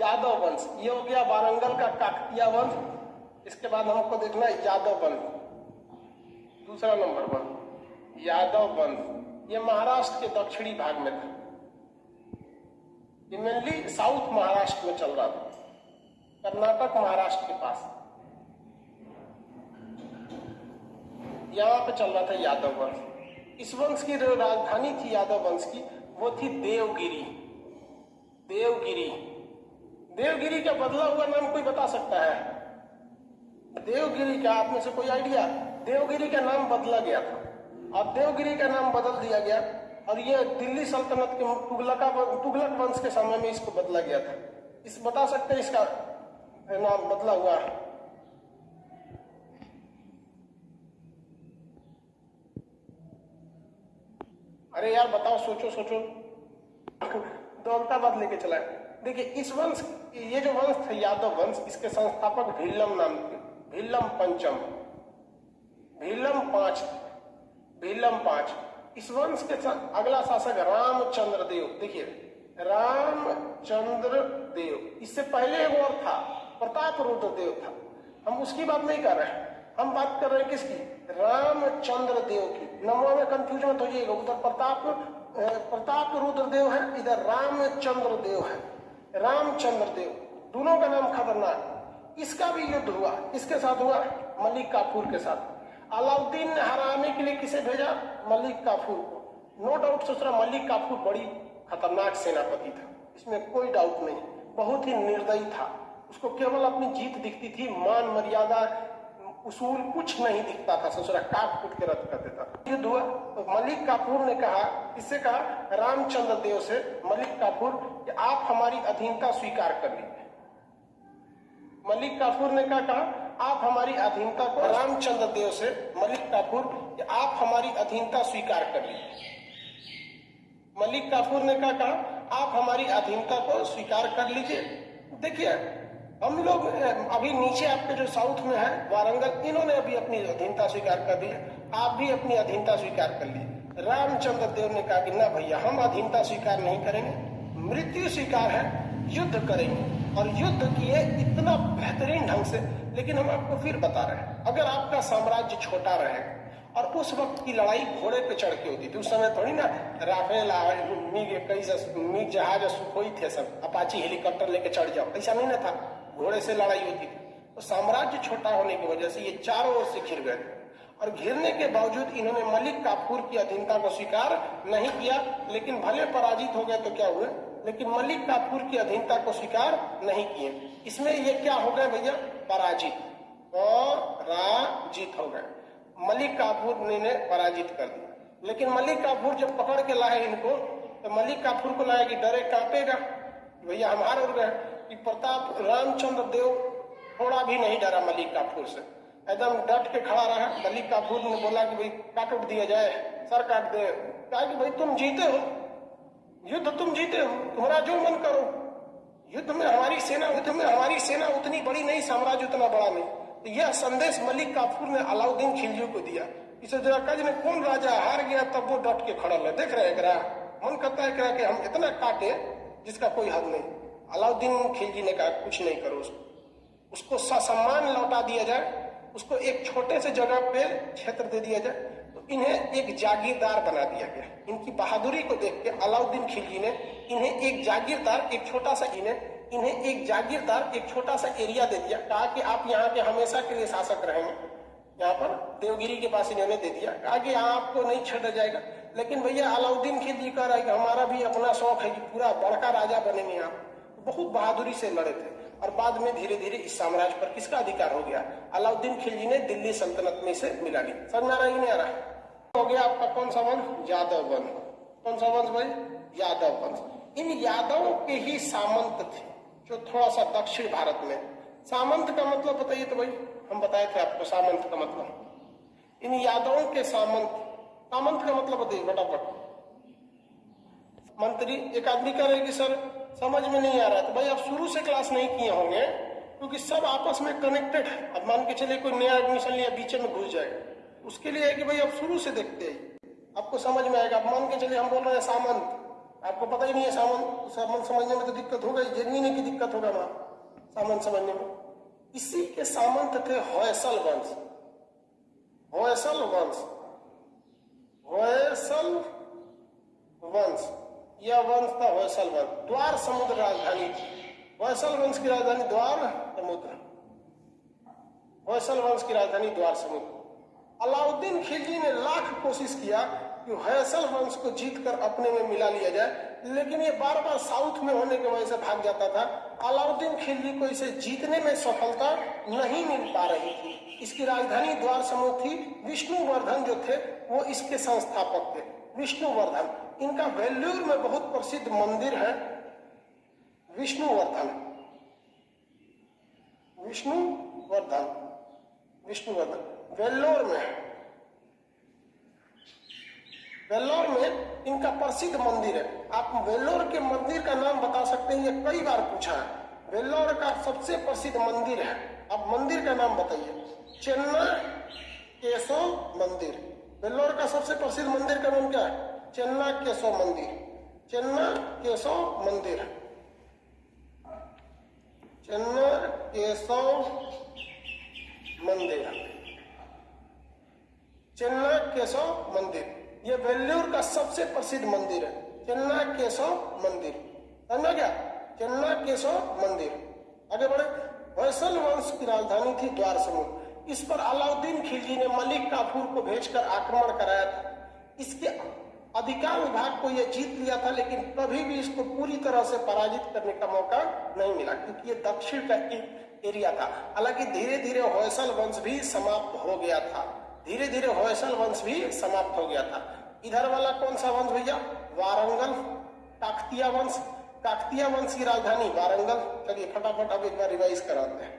यादव वंश ये हो गया वारंगल का काकतिया वंश। इसके बाद हमको देखना है यादव वंश। दूसरा नंबर वन यादव वंश। ये महाराष्ट्र के दक्षिणी भाग में था। ये मेनली साउथ महाराष्ट्र में चल रहा था। कर्नाटक महाराष्ट्र के पास। यहाँ पे चल रहा था यादव वंश। इस वंश की राजधानी थी यादव वंश की, वो थी देवगिरी। देवगिरी। देवगिरी का बदला हुआ नाम कोई बता सकता है? देवगिरी का आप में से कोई आइडिया? देवगिरी का नाम बदला गया था। और देवगिरी का नाम बदल दिया गया। और ये दिल्ली सल्तनत के तुगलका तुगलक वंश के समय में इसको बदला गया था। इस, बता सकते हैं इसका नाम बदला हुआ? है अरे यार, बताओ, सोचो सोचो। दौलताबाद लेके चला देखिए, इस वंश ये जो वंश था, यादव वंश, इसके संस्थापक भीलम नाम थे भीलम पंचम भीलम पाँच भीलम पाँच। इस वंश के अगला शासक रामचंद्र देव देखिए रामचंद्र देव इससे पहले एक और था, प्रताप रुद्र देव था। हम उसकी बात नहीं कर रहे हैं, हम बात कर रहे हैं किसकी? रामचंद्र देव की। नंबर में कंफ्यूजन हो जाइएगा उधर प्रताप प्रताप रुद्र देव है, इधर रामचंद्र देव है। रामचंद्र देव, दोनों का नाम खतरनाक। इसका भी युद्ध हुआ इसके साथ हुआ? मलिक काफूर के साथ। अलाउद्दीन ने हराने के लिए किसे भेजा? मलिक काफूर को। नो डाउट सोच रहा मलिक काफूर बड़ी खतरनाक सेनापति था। इसमें कोई डाउट नहीं, बहुत ही निर्दयी था। उसको केवल अपनी जीत दिखती थी, मान, मर्यादा उसूल कुछ नहीं दिखता था ससुरा काट कुट के रद्द कर देता था। युद्ध हुआ तो मलिक काफूर ने कहा किससे कहा, रामचंद्र देव से, मलिक काफूर, कि आप हमारी अधीनता स्वीकार कर लीजिए। मलिक काफूर ने क्या कहा, आप हमारी अधीनता को, रामचंद्र देव से, मलिक काफूर, कि आप हमारी अधीनता स्वीकार कर लीजिए। मलिक काफूर ने क्या कहा, आप हमारी अधीनता को स्वीकार कर लीजिए। देखिए हम लोग अभी नीचे आपके जो साउथ में है, वारंगल, इन्होंने अभी अपनी अधीनता स्वीकार कर दी आप भी अपनी अधीनता स्वीकार कर ली रामचंद्र देव ने कहा कि, ना भैया, हम अधीनता स्वीकार नहीं करेंगे। मृत्यु स्वीकार है, युद्ध करेंगे। और युद्ध किए इतना बेहतरीन ढंग से, लेकिन हम आपको फिर बता रहे हैं, अगर आपका साम्राज्य छोटा रहे, और उस वक्त की लड़ाई घोड़े पे चढ़ के होती थी उस समय थोड़ी ना राफेल कई जहाज़ सुखोई थे सब, अपाची हेलीकॉप्टर लेके चढ़ जाओ, ऐसा नहीं ना था। घोड़े से लड़ाई होती थी। तो साम्राज्य छोटा होने की वजह से ये चारों ओर से घिर गए। और घिरने के बावजूद इन्होंने मलिक काफूर की अधीनता को स्वीकार नहीं किया, लेकिन भले पराजित हो गए तो क्या हुए? लेकिन मलिक काफूर की अधीनता को स्वीकार नहीं किए। इसमें ये क्या हो गए भैया? पराजित पराजित हो गए। मलिक काफूर ने पराजित कर दिया। लेकिन मलिक काफूर जब पकड़ के लाए इनको तो मलिक काफूर को लाया कि डरे कांपेगा। भैया, हम हार गए। कि प्रताप रामचंद्र देव थोड़ा भी नहीं डरा मलिक काफूर से। एकदम डट के खड़ा रहा। मलिक काफूर ने बोला कि भाई, काट उठ दिया जाए, सर काट दे। कहा कि भाई, तुम जीते हो। युद्ध तुम जीते हो। तुम्हारा जो मन करो। युद्ध में हमारी सेना, युद्ध में हमारी सेना उतनी बड़ी नहीं, साम्राज्य उतना बड़ा नहीं। तो यह संदेश मलिक काफूर ने अलाउद्दीन खिलजी को दिया। इसे जरा कज ने कौन राजा? हार गया, तब वो डट के खड़ा है देख रहे मन करता है कि हम इतना काटे जिसका कोई हद नहीं। अलाउद्दीन खिलजी ने कहा, कुछ नहीं करो उसको। उसको ससम्मान लौटा दिया जाए, उसको एक छोटे से जगह पे क्षेत्र दे दिया जाए तो इन्हें एक जागीरदार बना दिया गया। इनकी बहादुरी को देख के अलाउद्दीन खिलजी ने इन्हें एक जागीरदार, एक छोटा सा इन्हें इन्हें एक जागीरदार, एक छोटा सा एरिया दे दिया कहा कि आप यहाँ के हमेशा के लिए शासक रहेंगे। यहाँ पर देवगिरी के पास इन्होंने दे दिया कहा कि यहाँ आपको नहीं छेड़ा जाएगा। लेकिन भैया, अलाउद्दीन खिलजी कि हमारा भी अपना शौक है कि पूरा बड़का राजा बनेंगे आप। बहुत बहादुरी से लड़े थे। और बाद में धीरे धीरे इस साम्राज्य पर किसका अधिकार हो गया? अलाउद्दीन खिलजी ने दिल्ली सल्तनत में से मिला ली समझ आ रहा नहीं आ रहा? हो गया आपका कौन सा वंश? यादव वंश। कौन सा वंश भाई? यादव वंश। इन यादवों के ही सामंत थे, जो थोड़ा सा दक्षिण भारत में। सामंत का मतलब बताइए तो भाई। हम बताए थे आपको सामंत का मतलब। इन यादवों के सामंत। सामंत का मतलब बताइए, फटाफट। मंत्री, एक आदमी कह रहे कि, सर समझ में नहीं आ रहा तो भाई, आप शुरू से क्लास नहीं किए होंगे, क्योंकि सब आपस में कनेक्टेड है। अब मान के चलिए कोई नया एडमिशन लिया, बीच में घुस जाएगा उसके लिए है कि भाई, आप शुरू से देखते हैं। आपको समझ में आएगा। अब मान के चलिए हम बोल रहे हैं सामंत। आपको पता ही नहीं है सामान सामंत समझने में तो दिक्कत होगा ही। जेनविन की दिक्कत होगा वहाँ सामंत समझने में। इसी के सामंत थे होयसल वंश। होयसल वंश। होयसल वंश। यह वंश था होयसल वंश द्वार समुद्र राजधानी। होयसल वंश की राजधानी द्वार समुद्र। होयसल वंश की राजधानी द्वार समुद्र। अलाउद्दीन खिलजी ने लाख कोशिश किया कि होयसल वंश को जीतकर अपने में मिला लिया जाए, लेकिन ये बार बार साउथ में होने की वजह से भाग जाता था। अलाउद्दीन खिलजी को इसे जीतने में सफलता नहीं मिल पा रही थी। इसकी राजधानी द्वार समूह थी। विष्णुवर्धन जो थे, वो इसके संस्थापक थे। विष्णुवर्धन। इनका वेल्लूर में बहुत प्रसिद्ध मंदिर है विष्णुवर्धन। विष्णुवर्धन। विष्णुवर्धन। वेल्लोर में वेल्लोर में इनका प्रसिद्ध मंदिर है। आप वेल्लोर के मंदिर का नाम बता सकते हैं, ये कई बार पूछा है। वेल्लोर का सबसे प्रसिद्ध मंदिर है। आप मंदिर का नाम बताइए। चेन्ना केशव मंदिर। वेल्लोर का सबसे प्रसिद्ध मंदिर का नाम क्या है? चेन्ना केशव मंदिर। चेन्ना केशव मंदिर चेन्ना केशव मंदिर चेन्ना केशव मंदिर। ये वेल्लूर का सबसे प्रसिद्ध मंदिर है। चेन्ना केशव मंदिर। समझा क्या? चेन्ना केशव मंदिर। आगे बढ़े। वैसल वंश की राजधानी थी द्वार समूह इस पर अलाउद्दीन खिलजी ने मलिक काफूर को भेजकर आक्रमण कराया था। इसके अधिकांश भाग को यह जीत लिया था, लेकिन कभी भी इसको पूरी तरह से पराजित करने का मौका नहीं मिला, क्योंकि ये दक्षिण का एक एरिया था। हालाँकि धीरे धीरे होयसल वंश भी समाप्त हो गया था। धीरे धीरे होयसल वंश भी समाप्त हो गया था। इधर वाला कौन सा वंश भैया? वारंगल, काकतिया वंश। काकतिया वंश की राजधानी वारंगल। चलिए फटाफट अब एक बार रिवाइज कराते हैं।